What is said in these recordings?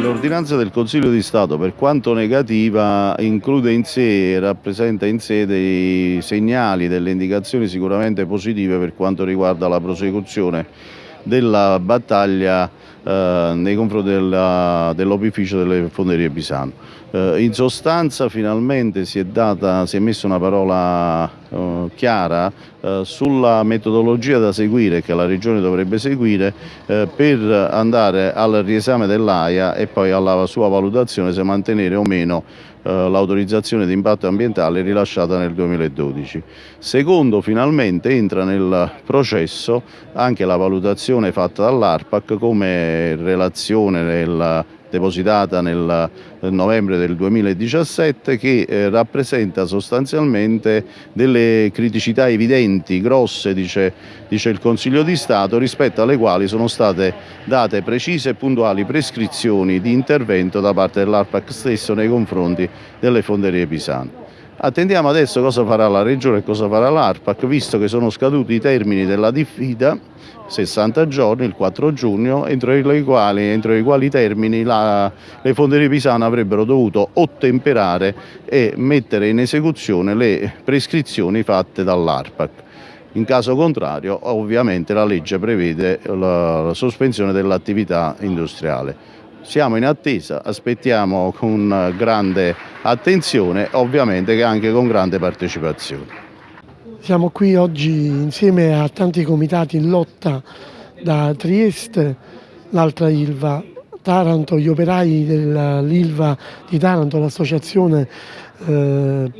L'ordinanza del Consiglio di Stato, per quanto negativa, include in sé e rappresenta in sé dei segnali, delle indicazioni sicuramente positive per quanto riguarda la prosecuzione della battaglia eh, nei confronti dell'opificio delle fonderie Pisano. Eh, in sostanza finalmente si è, data, si è messa una parola eh, chiara eh, sulla metodologia da seguire che la Regione dovrebbe seguire eh, per andare al riesame dell'AIA e poi alla sua valutazione se mantenere o meno l'autorizzazione di impatto ambientale rilasciata nel 2012. Secondo, finalmente entra nel processo anche la valutazione fatta dall'ARPAC come relazione nel depositata nel novembre del 2017 che eh, rappresenta sostanzialmente delle criticità evidenti, grosse, dice, dice il Consiglio di Stato, rispetto alle quali sono state date precise e puntuali prescrizioni di intervento da parte dell'ARPAC stesso nei confronti delle fonderie pisane. Attendiamo adesso cosa farà la Regione e cosa farà l'ARPAC, visto che sono scaduti i termini della diffida 60 giorni, il 4 giugno, entro i quali, entro i quali termini la, le fonderie pisane avrebbero dovuto ottemperare e mettere in esecuzione le prescrizioni fatte dall'ARPAC. In caso contrario, ovviamente, la legge prevede la, la sospensione dell'attività industriale. Siamo in attesa, aspettiamo con grande attenzione, ovviamente anche con grande partecipazione. Siamo qui oggi insieme a tanti comitati in lotta da Trieste, l'altra Ilva, Taranto, gli operai dell'Ilva di Taranto, l'associazione eh,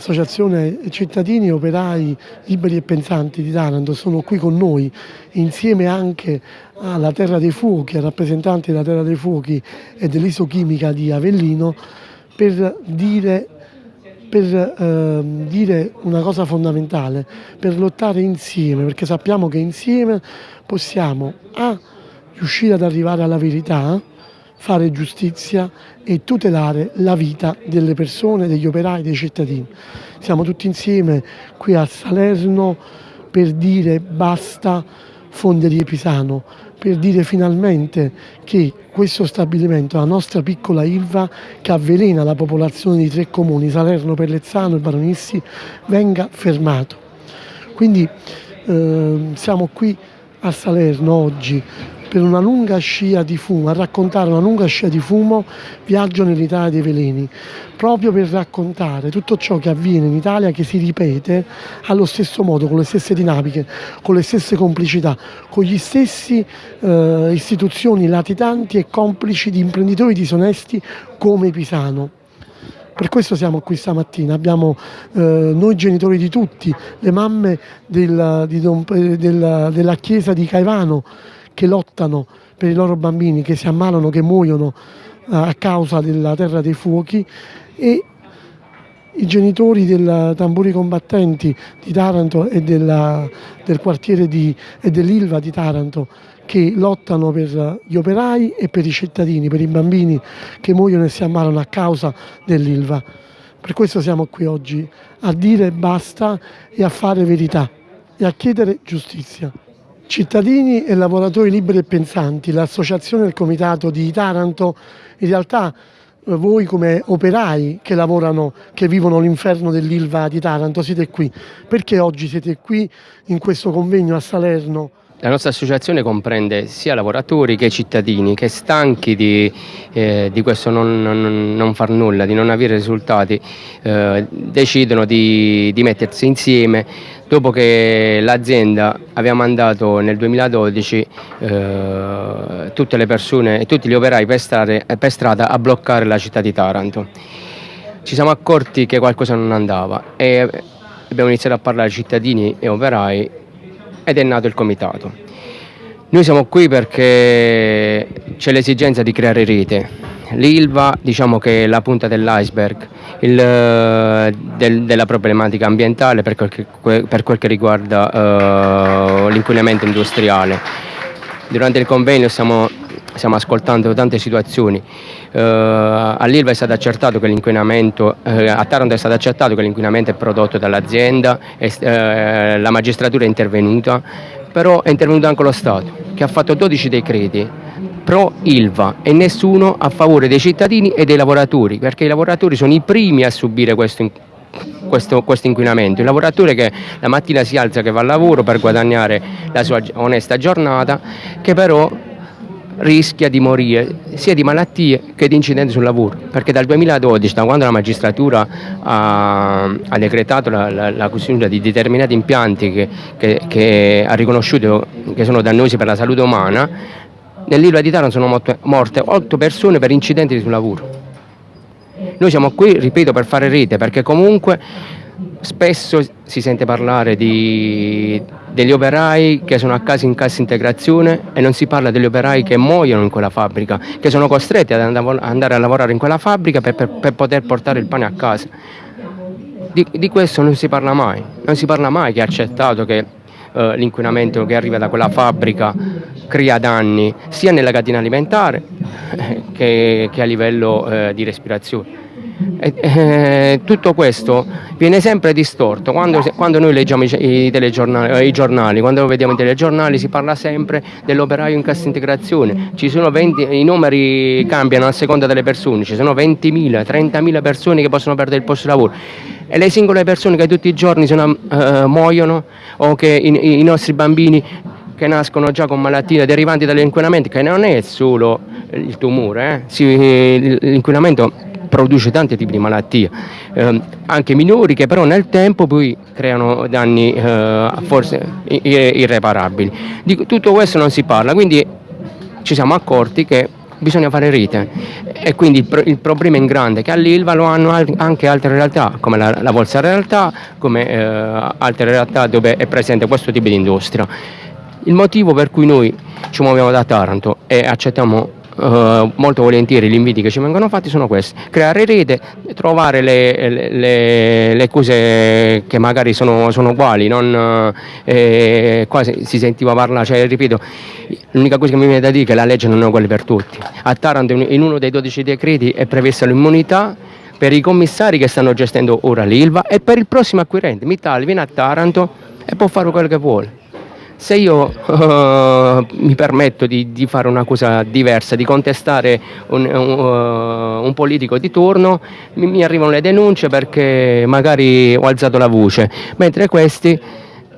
Associazione Cittadini Operai Liberi e Pensanti di Taranto sono qui con noi insieme anche alla Terra dei Fuochi, ai rappresentanti della Terra dei Fuochi e dell'isochimica di Avellino per dire per eh, dire una cosa fondamentale, per lottare insieme, perché sappiamo che insieme possiamo A, riuscire ad arrivare alla verità, fare giustizia e tutelare la vita delle persone, degli operai, dei cittadini. Siamo tutti insieme qui a Salerno per dire basta Fonderie Pisano, per dire finalmente che questo stabilimento, la nostra piccola Ilva che avvelena la popolazione di tre comuni, Salerno, Pellezzano e Baronissi, venga fermato. Quindi eh, siamo qui a Salerno oggi per una lunga scia di fumo, a raccontare una lunga scia di fumo, viaggio nell'Italia dei veleni, proprio per raccontare tutto ciò che avviene in Italia che si ripete allo stesso modo, con le stesse dinamiche, con le stesse complicità, con gli stessi eh, istituzioni latitanti e complici di imprenditori disonesti come Pisano. Per questo siamo qui stamattina, abbiamo eh, noi genitori di tutti, le mamme del, Don, della, della chiesa di Caivano, che lottano per i loro bambini, che si ammalano, che muoiono eh, a causa della terra dei fuochi e i genitori dei tamburi combattenti di Taranto e della, del quartiere di, e dell'Ilva di Taranto che lottano per gli operai e per i cittadini, per i bambini che muoiono e si ammalano a causa dell'Ilva. Per questo siamo qui oggi a dire basta e a fare verità e a chiedere giustizia. Cittadini e lavoratori liberi e pensanti, l'associazione del comitato di Taranto, in realtà eh, voi come operai che lavorano, che vivono l'inferno dell'Ilva di Taranto siete qui. Perché oggi siete qui in questo convegno a Salerno la nostra associazione comprende sia lavoratori che cittadini che stanchi di, eh, di questo non, non, non, far nulla, di non avere risultati, eh, decidono di, di, mettersi insieme dopo che l'azienda aveva mandato nel 2012 eh, tutte le persone e tutti gli operai per, stare, per strada a bloccare la città di Taranto. Ci siamo accorti che qualcosa non andava e abbiamo iniziato a parlare cittadini e operai ed è nato il comitato. Noi siamo qui perché c'è l'esigenza di creare rete. L'ILVA diciamo che è la punta dell'iceberg del, della problematica ambientale per quel che, per quel che riguarda uh, l'inquinamento industriale. Durante il convegno siamo stiamo ascoltando tante situazioni. Eh, All'Ilva è stato accertato che l'inquinamento, eh, a Taranto è stato accertato che l'inquinamento è prodotto dall'azienda, eh, la magistratura è intervenuta, però è intervenuto anche lo Stato che ha fatto 12 decreti pro Ilva e nessuno a favore dei cittadini e dei lavoratori, perché i lavoratori sono i primi a subire questo, questo, questo, inquinamento. Il lavoratore che la mattina si alza, che va al lavoro per guadagnare la sua onesta giornata, che però rischia di morire sia di malattie che di incidenti sul lavoro, perché dal 2012, da quando la magistratura ha, ha decretato la, la, la costituzione di determinati impianti che, che, che ha riconosciuto che sono dannosi per la salute umana, nell'isola di Taranto sono morte 8 persone per incidenti sul lavoro. Noi siamo qui, ripeto, per fare rete, perché comunque spesso si sente parlare di, degli operai che sono a casa in cassa integrazione e non si parla degli operai che muoiono in quella fabbrica, che sono costretti ad andare a lavorare in quella fabbrica per, per, per poter portare il pane a casa. Di, di, questo non si parla mai, non si parla mai che ha accettato che eh, l'inquinamento che arriva da quella fabbrica crea danni sia nella catena alimentare che, che, a livello eh, di respirazione. E, eh, tutto questo viene sempre distorto quando, quando noi leggiamo i, i, telegiornali, i, giornali, quando vediamo i telegiornali si parla sempre dell'operaio in cassa integrazione 20, i numeri cambiano a seconda delle persone ci sono 20.000, 30.000 persone che possono perdere il posto di lavoro e le singole persone che tutti i giorni sono, uh, muoiono o che i, i nostri bambini che nascono già con malattie derivanti dall'inquinamento, che non è solo il tumore, eh? l'inquinamento produce tanti tipi di malattie, eh, anche minori che però nel tempo poi creano danni eh, forse irreparabili. Di tutto questo non si parla, quindi ci siamo accorti che bisogna fare rete e quindi il, il problema in grande che all'Ilva lo hanno anche altre realtà come la, la Volsa Realtà, come eh, altre realtà dove è presente questo tipo di industria. Il motivo per cui noi ci muoviamo da Taranto e accettiamo Uh, molto volentieri gli inviti che ci vengono fatti sono questi, creare rete, trovare le, le, le cose che magari sono, sono uguali, non, eh, qua si, si, sentiva parlare, cioè, ripeto, l'unica cosa che mi viene da dire è che la legge non è uguale per tutti. A Taranto in uno dei 12 decreti è prevista l'immunità per i commissari che stanno gestendo ora l'Ilva e per il prossimo acquirente. Mittal viene a Taranto e può fare quello che vuole se io uh, mi permetto di, di, fare una cosa diversa, di contestare un, un, uh, un politico di turno, mi, mi, arrivano le denunce perché magari ho alzato la voce, mentre questi,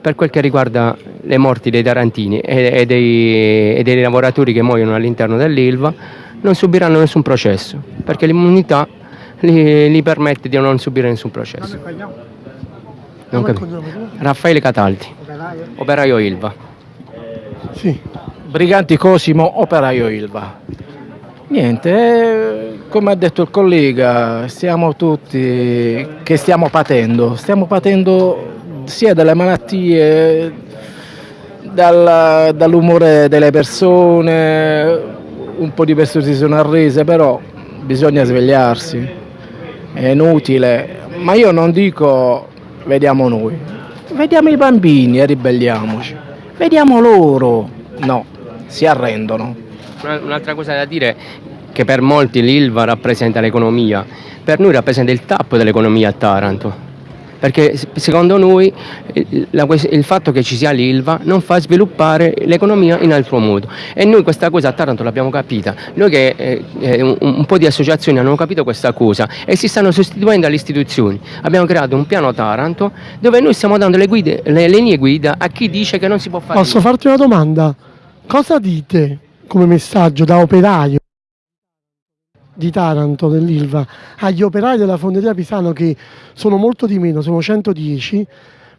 per quel che riguarda le morti dei tarantini e, e, dei, e dei, lavoratori che muoiono all'interno dell'Ilva, non subiranno nessun processo, perché l'immunità gli, gli permette di non subire nessun processo. Raffaele Cataldi. Operaio Ilva. Sì. Briganti Cosimo, operaio Ilva. Niente, eh, come ha detto il collega, siamo tutti che stiamo patendo, stiamo patendo sia dalle malattie, dal, dall'umore delle persone, un po' di persone si sono arrese, però bisogna svegliarsi, è inutile, ma io non dico vediamo noi, Vediamo i bambini e ribelliamoci. Vediamo loro. No, si arrendono. Un'altra cosa da dire che per molti l'Ilva rappresenta l'economia, per noi rappresenta il tappo dell'economia a Taranto perché secondo noi il fatto che ci sia l'Ilva non fa sviluppare l'economia in altro modo e noi questa cosa a Taranto l'abbiamo capita, noi che eh, eh, un, un, po' di associazioni hanno capito questa cosa e si stanno sostituendo alle istituzioni, abbiamo creato un piano Taranto dove noi stiamo dando le, guide, le linee guida a chi dice che non si può fare. Posso farti una domanda? Cosa dite come messaggio da operaio? Di Taranto, dell'Ilva, agli operai della fonderia Pisano che sono molto di meno, sono 110,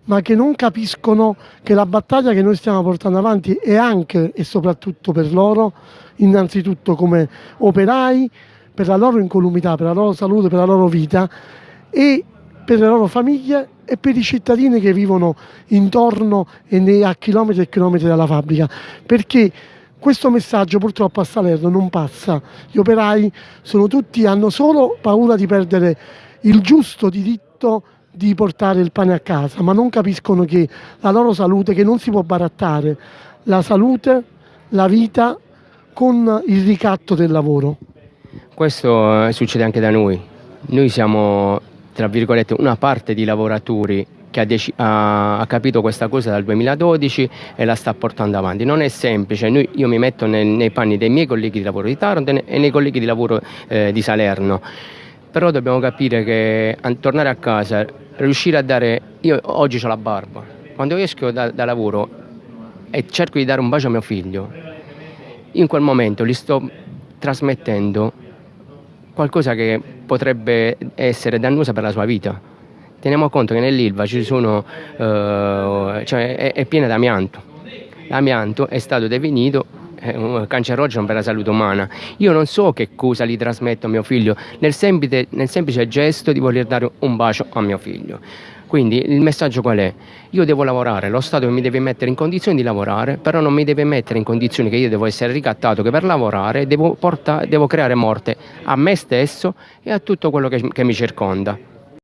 ma che non capiscono che la battaglia che noi stiamo portando avanti è anche e soprattutto per loro, innanzitutto come operai, per la loro incolumità, per la loro salute, per la loro vita e per le loro famiglie e per i cittadini che vivono intorno e a chilometri e chilometri dalla fabbrica. Perché questo messaggio purtroppo a Salerno non passa. Gli operai tutti, hanno solo paura di perdere il giusto diritto di portare il pane a casa, ma non capiscono che la loro salute, che non si può barattare, la salute, la vita con il ricatto del lavoro? Questo eh, succede anche da noi. Noi siamo, tra virgolette, una parte di lavoratori che ha, ha, ha, capito questa cosa dal 2012 e la sta portando avanti. Non è semplice, Noi, io mi metto nel, nei panni dei miei colleghi di lavoro di Taranto e nei colleghi di lavoro eh, di Salerno, però dobbiamo capire che a, tornare a casa, riuscire a dare, io oggi ho la barba, quando esco da, da lavoro e cerco di dare un bacio a mio figlio, in quel momento gli sto trasmettendo qualcosa che potrebbe essere dannosa per la sua vita teniamo conto che nell'Ilva sono, eh, cioè è, è piena d'amianto. L'amianto è stato definito un cancerogeno per la salute umana. Io non so che cosa gli trasmetto a mio figlio nel semplice, nel semplice gesto di voler dare un bacio a mio figlio. Quindi il messaggio qual è? Io devo lavorare, lo Stato mi deve mettere in condizioni di lavorare, però non mi deve mettere in condizioni che io devo essere ricattato, che per lavorare devo, portare, devo creare morte a me stesso e a tutto quello che, che mi circonda.